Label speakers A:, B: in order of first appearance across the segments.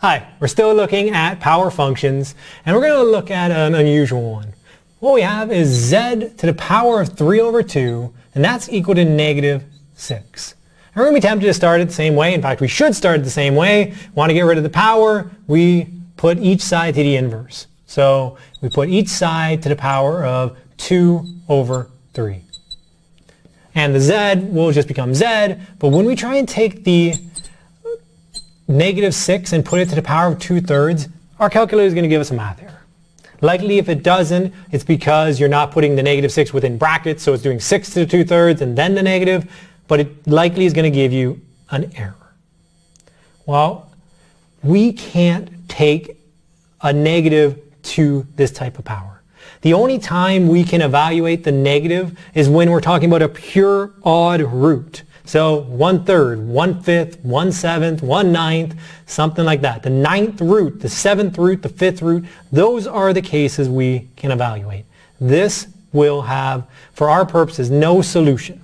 A: Hi, we're still looking at power functions and we're going to look at an unusual one. What we have is z to the power of 3 over 2 and that's equal to negative 6. And we're going to be tempted to start it the same way. In fact, we should start it the same way. Want to get rid of the power, we put each side to the inverse. So we put each side to the power of 2 over 3. And the z will just become z, but when we try and take the negative 6 and put it to the power of 2 thirds, our calculator is going to give us a math error. Likely if it doesn't, it's because you're not putting the negative 6 within brackets, so it's doing 6 to the 2 thirds and then the negative, but it likely is going to give you an error. Well, we can't take a negative to this type of power. The only time we can evaluate the negative is when we're talking about a pure odd root. So one third, one fifth, one seventh, one ninth, something like that. The ninth root, the seventh root, the fifth root, those are the cases we can evaluate. This will have, for our purposes, no solution.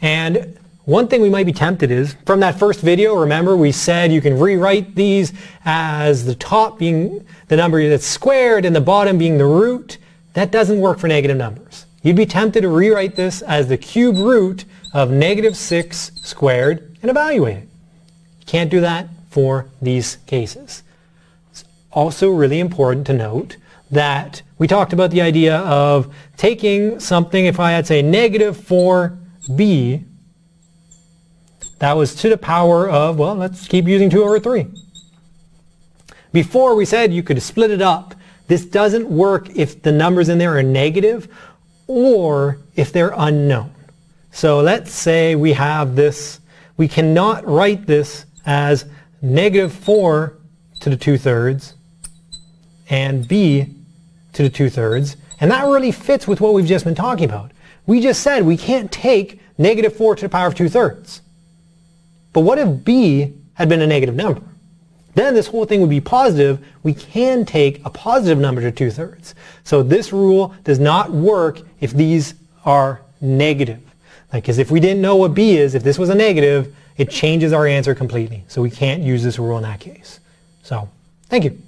A: And one thing we might be tempted is, from that first video, remember we said you can rewrite these as the top being the number that's squared and the bottom being the root. That doesn't work for negative numbers. You'd be tempted to rewrite this as the cube root of negative 6 squared and evaluate it. You can't do that for these cases. It's also really important to note that we talked about the idea of taking something, if I had say negative 4b, that was to the power of, well, let's keep using 2 over 3. Before we said you could split it up. This doesn't work if the numbers in there are negative or if they're unknown. So let's say we have this, we cannot write this as negative 4 to the 2 thirds and b to the 2 thirds. And that really fits with what we've just been talking about. We just said we can't take negative 4 to the power of 2 thirds. But what if b had been a negative number? Then this whole thing would be positive. We can take a positive number to 2 thirds. So this rule does not work if these are negative. Because if we didn't know what b is, if this was a negative, it changes our answer completely. So we can't use this rule in that case. So, thank you.